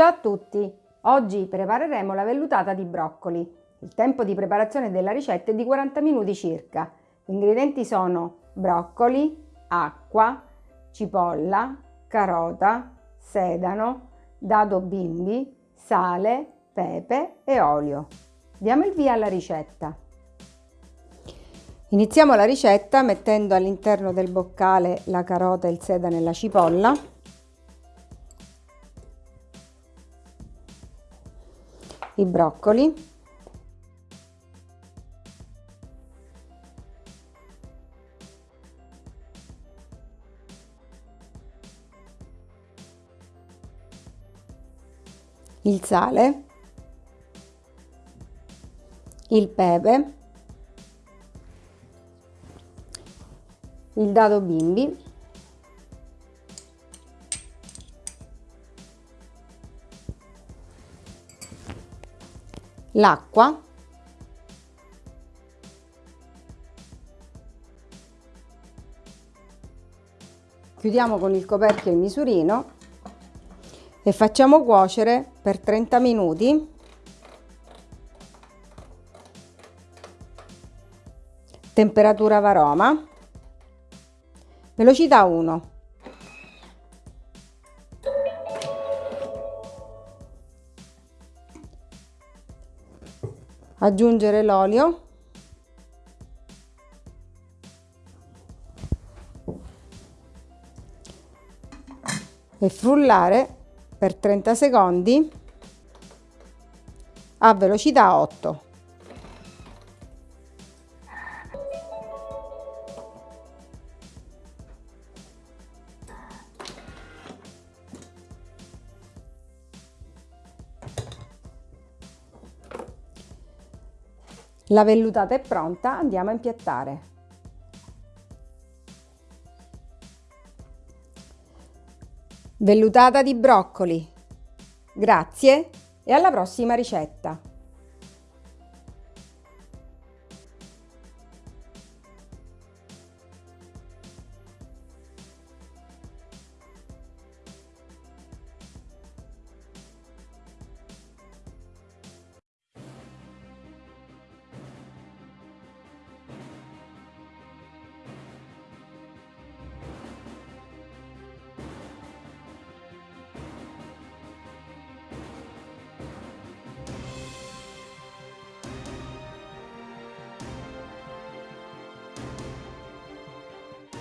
Ciao a tutti! Oggi prepareremo la vellutata di broccoli. Il tempo di preparazione della ricetta è di 40 minuti circa. Gli ingredienti sono broccoli, acqua, cipolla, carota, sedano, dado bimbi, sale, pepe e olio. Diamo il via alla ricetta. Iniziamo la ricetta mettendo all'interno del boccale la carota, il sedano e la cipolla. I broccoli. Il sale. Il pepe il dado bimbi l'acqua. Chiudiamo con il coperchio il misurino e facciamo cuocere per 30 minuti. Temperatura varoma. Velocità 1 aggiungere l'olio. E frullare per 30 secondi a velocità 8 La vellutata è pronta, andiamo a impiattare. Vellutata di broccoli. Grazie e alla prossima ricetta!